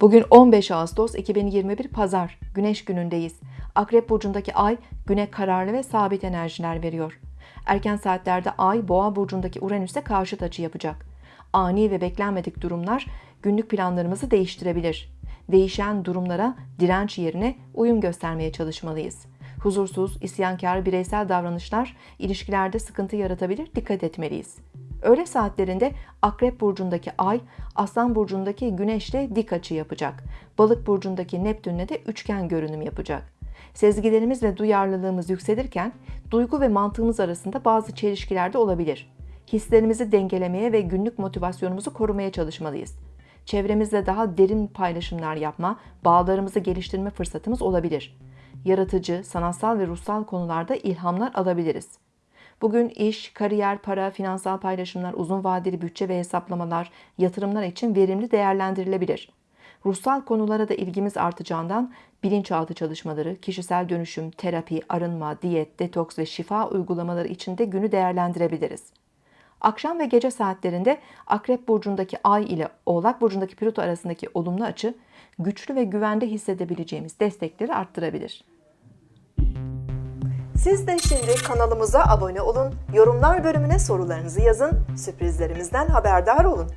Bugün 15 Ağustos 2021 Pazar, Güneş günündeyiz. Akrep burcundaki ay güne kararlı ve sabit enerjiler veriyor. Erken saatlerde ay Boğa burcundaki Uranüs'e karşıt açı yapacak. Ani ve beklenmedik durumlar günlük planlarımızı değiştirebilir. Değişen durumlara direnç yerine uyum göstermeye çalışmalıyız. Huzursuz, isyankar bireysel davranışlar ilişkilerde sıkıntı yaratabilir, dikkat etmeliyiz. Öğle saatlerinde Akrep burcundaki Ay, Aslan burcundaki Güneş'le dik açı yapacak. Balık burcundaki Neptün'le de üçgen görünüm yapacak. Sezgilerimiz ve duyarlılığımız yükselirken duygu ve mantığımız arasında bazı çelişkiler de olabilir. Hislerimizi dengelemeye ve günlük motivasyonumuzu korumaya çalışmalıyız. Çevremizle daha derin paylaşımlar yapma, bağlarımızı geliştirme fırsatımız olabilir. Yaratıcı, sanatsal ve ruhsal konularda ilhamlar alabiliriz. Bugün iş, kariyer, para, finansal paylaşımlar, uzun vadeli bütçe ve hesaplamalar, yatırımlar için verimli değerlendirilebilir. Ruhsal konulara da ilgimiz artacağından bilinçaltı çalışmaları, kişisel dönüşüm, terapi, arınma, diyet, detoks ve şifa uygulamaları için de günü değerlendirebiliriz. Akşam ve gece saatlerinde Akrep burcundaki Ay ile Oğlak burcundaki Plüto arasındaki olumlu açı güçlü ve güvende hissedebileceğimiz destekleri arttırabilir. Siz de şimdi kanalımıza abone olun, yorumlar bölümüne sorularınızı yazın, sürprizlerimizden haberdar olun.